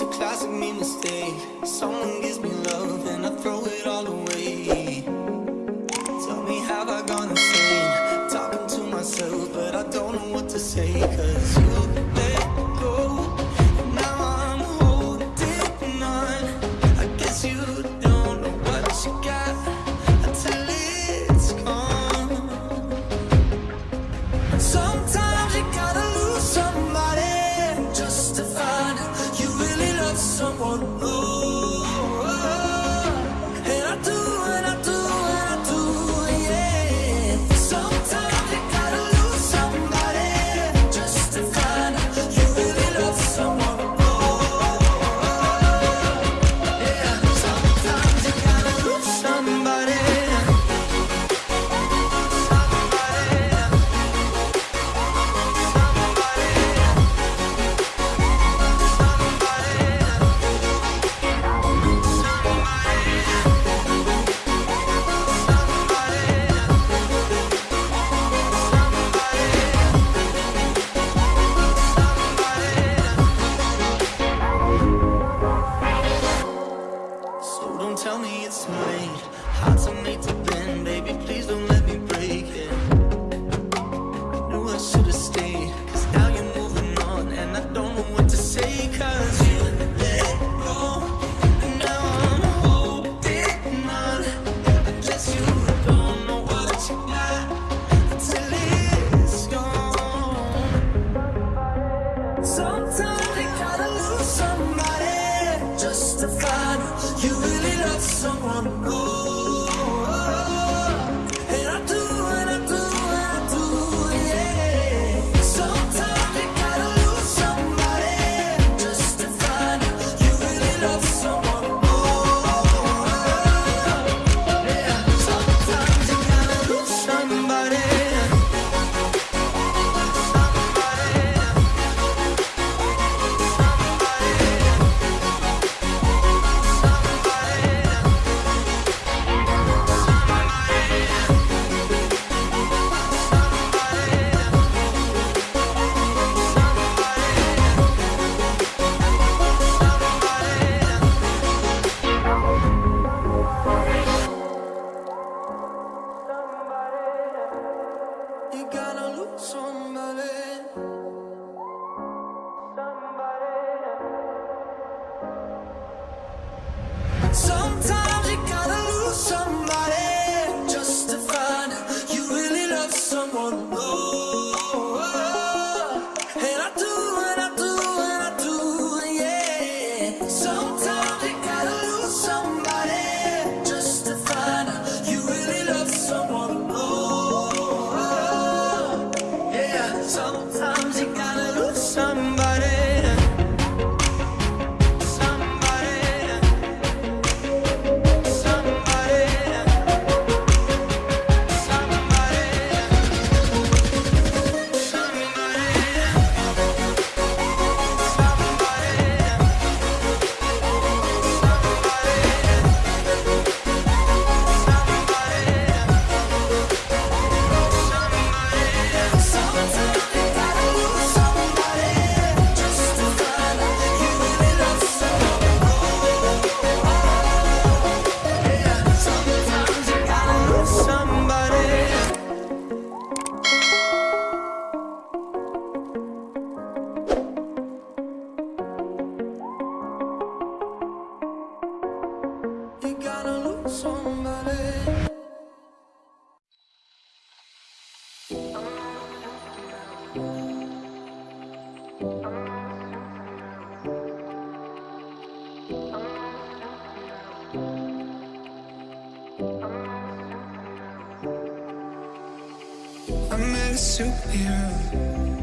It's a classic me mistake Someone gives me love and I throw it all away. Don't tell me it's mine Hard to make to bend, baby, please don't let me break it. I superhero.